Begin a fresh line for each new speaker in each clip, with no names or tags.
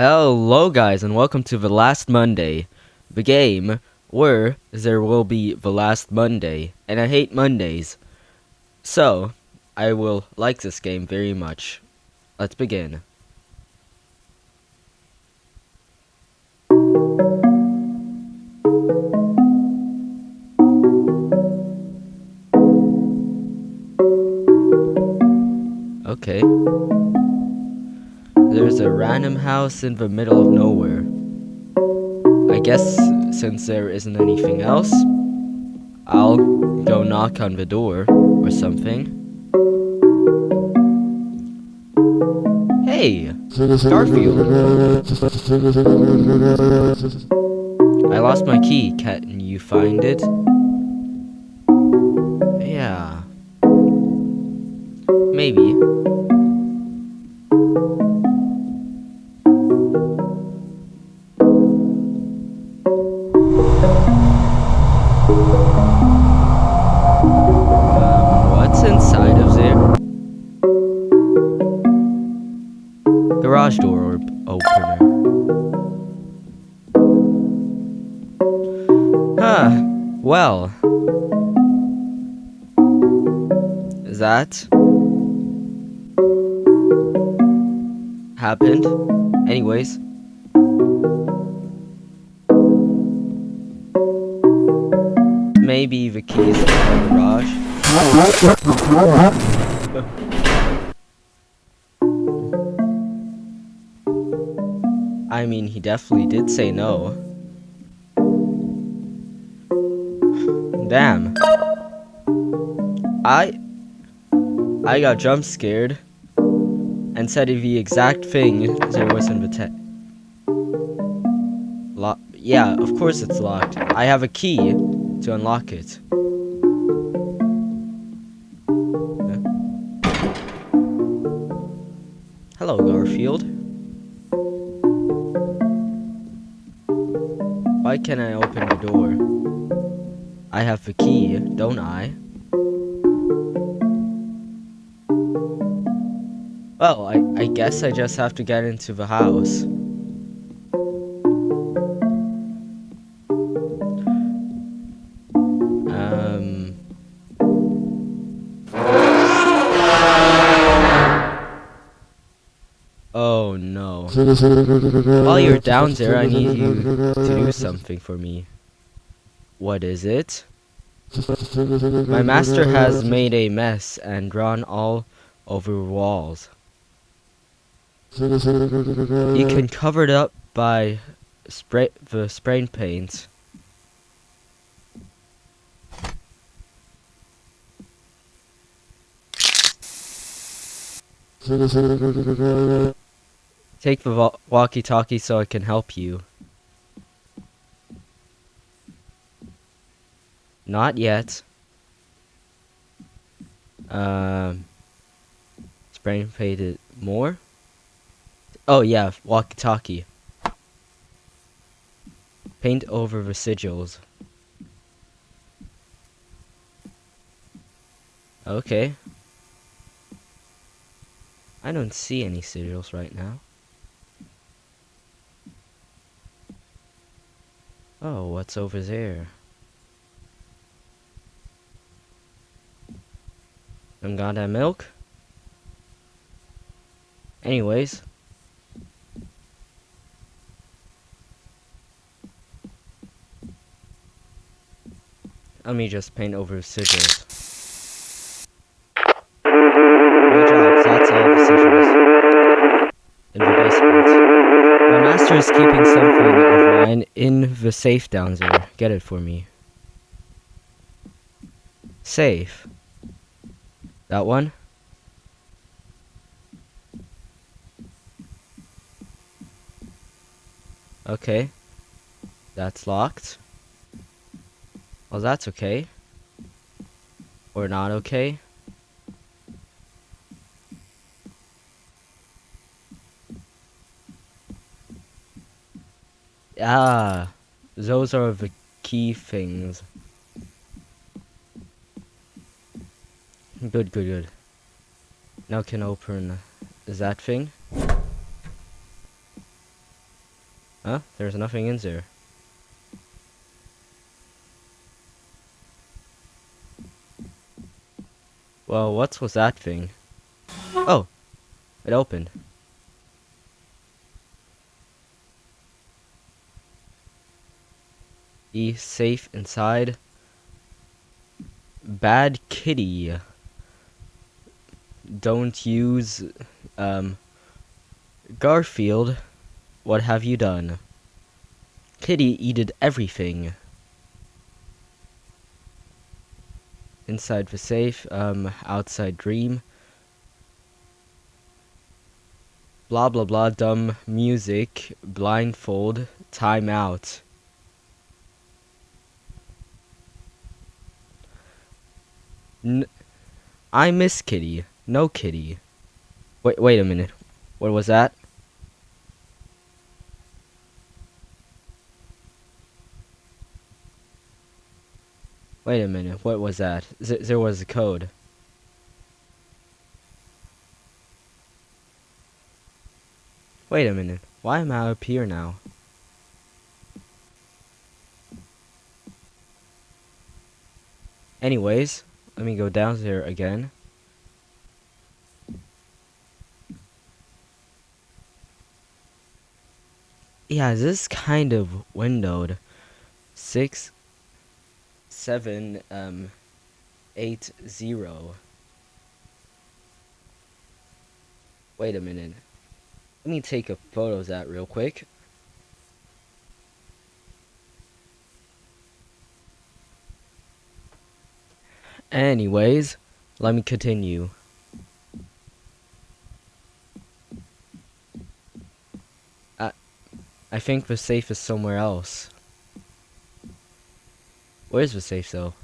Hello guys and welcome to The Last Monday, the game where there will be the last Monday, and I hate Mondays. So, I will like this game very much. Let's begin. Okay. There's a random house in the middle of nowhere. I guess since there isn't anything else, I'll go knock on the door or something. Hey, Garfield. I lost my key. Can you find it? Yeah. Maybe. Huh. Well. That happened. Anyways. Maybe the keys in the garage. I mean, he definitely did say no. Damn. I I got jump scared and said the exact thing there was in the te- Lock. Yeah, of course it's locked. I have a key to unlock it. Hello, Garfield. Why can't I open the door? I have the key, don't I? Well, I, I guess I just have to get into the house. Um... Oh no. While you're down there, I need you to do something for me. What is it? My master has made a mess and drawn all over walls. You can cover it up by spray the spray paint. Take the walkie-talkie so I can help you. Not yet. Um, spray painted more. Oh yeah, walkie-talkie. Paint over residuals. Okay. I don't see any sigils right now. Oh, what's over there? Some goddamn milk? Anyways. Let me just paint over job, that's all the sigils. In the basement. My master is keeping something of mine in the safe down there. Get it for me. Safe. That one? Okay. That's locked. Well, that's okay. Or not okay. Ah, those are the key things. Good, good, good. Now can open uh, that thing. Huh? There's nothing in there. Well, what was that thing? Oh! It opened. Be safe inside. Bad kitty. Don't use, um, Garfield. What have you done? Kitty eated everything. Inside the safe, um, outside dream. Blah blah blah, dumb music, blindfold, time out. N I miss Kitty. No Kitty. Wait, wait a minute. What was that? Wait a minute. What was that? Z there was a code. Wait a minute. Why am I up here now? Anyways, let me go down there again. Yeah, this is kind of windowed. Six, seven, um, eight, zero. Wait a minute. Let me take a photo of that real quick. Anyways, let me continue. I, I think the safe is somewhere else. Where's the safe though?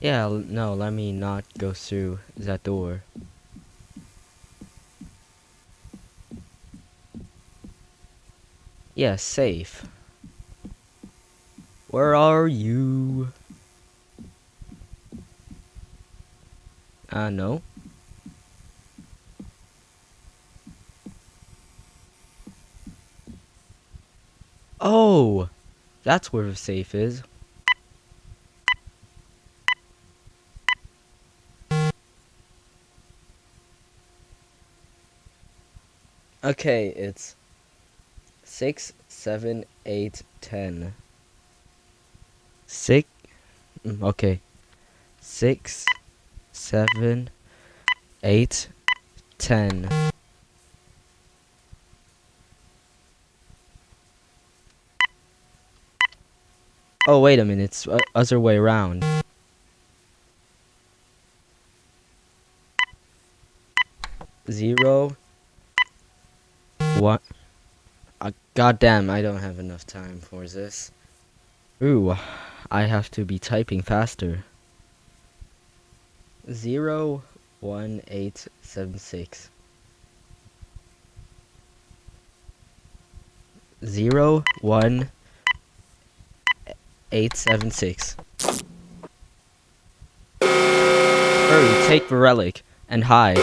Yeah, no, let me not go through that door. Yeah, safe. Where are you? Uh, no. Oh! That's where the safe is. Okay, it's six, seven, eight, ten. Six. Mm, okay. Six, seven, eight, ten. Oh, wait a minute. It's uh, other way around. Zero, what? Uh, goddamn, I don't have enough time for this. Ooh, I have to be typing faster. Zero one eight seven six. Zero one eight seven six. Hurry, take the relic and hide.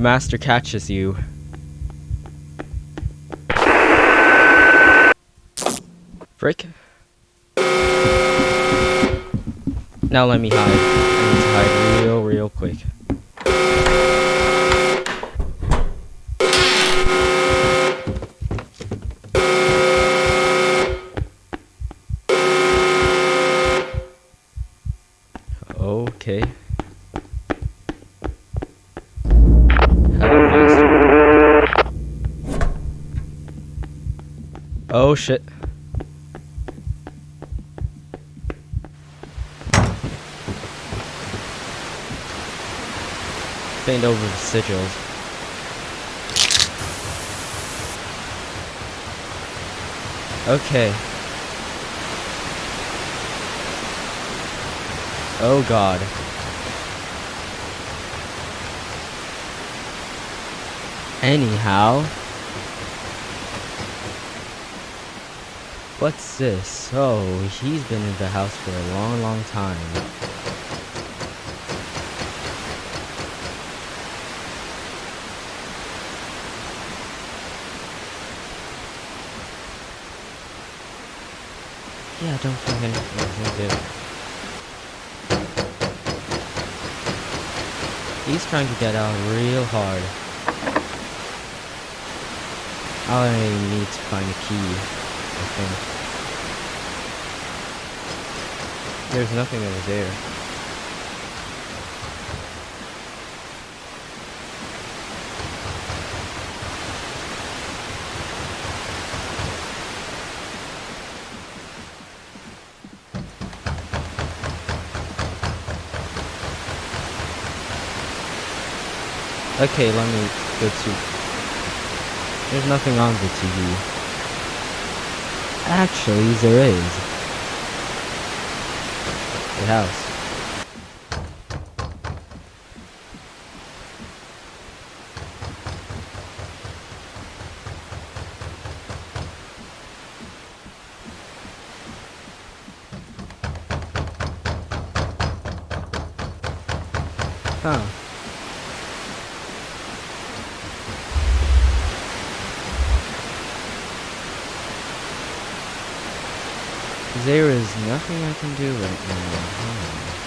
Master catches you. Frick. Now let me hide. I need to hide real, real quick. shit. Bend over the sigils. Okay. Oh god. Anyhow... What's this? Oh, he's been in the house for a long, long time. Yeah, don't think anything do. He's trying to get out real hard. I need to find a key, I think. There's nothing over there. Okay, let me go to... There's nothing on the TV. Actually, there is. The house. Huh. There is nothing I can do right now. Hmm.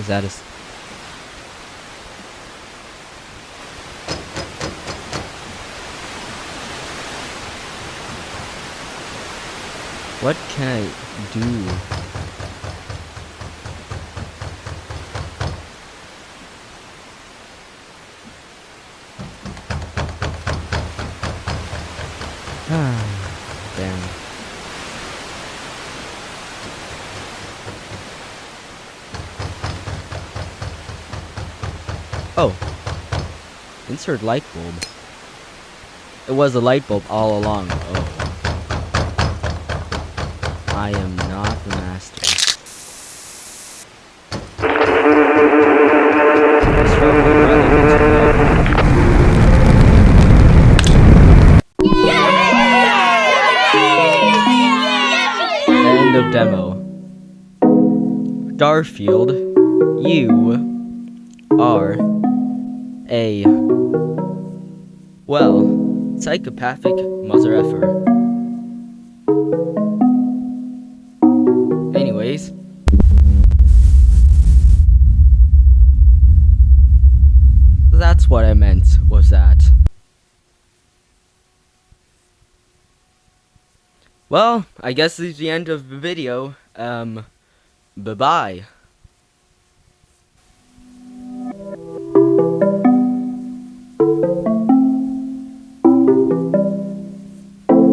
Is that a... What can I do? Damn. Oh. Insert light bulb. It was a light bulb all along. Oh. I am not the master. Garfield, you are a, well, psychopathic mother effer. Anyways. That's what I meant, was that. Well, I guess this is the end of the video. Um, bye-bye.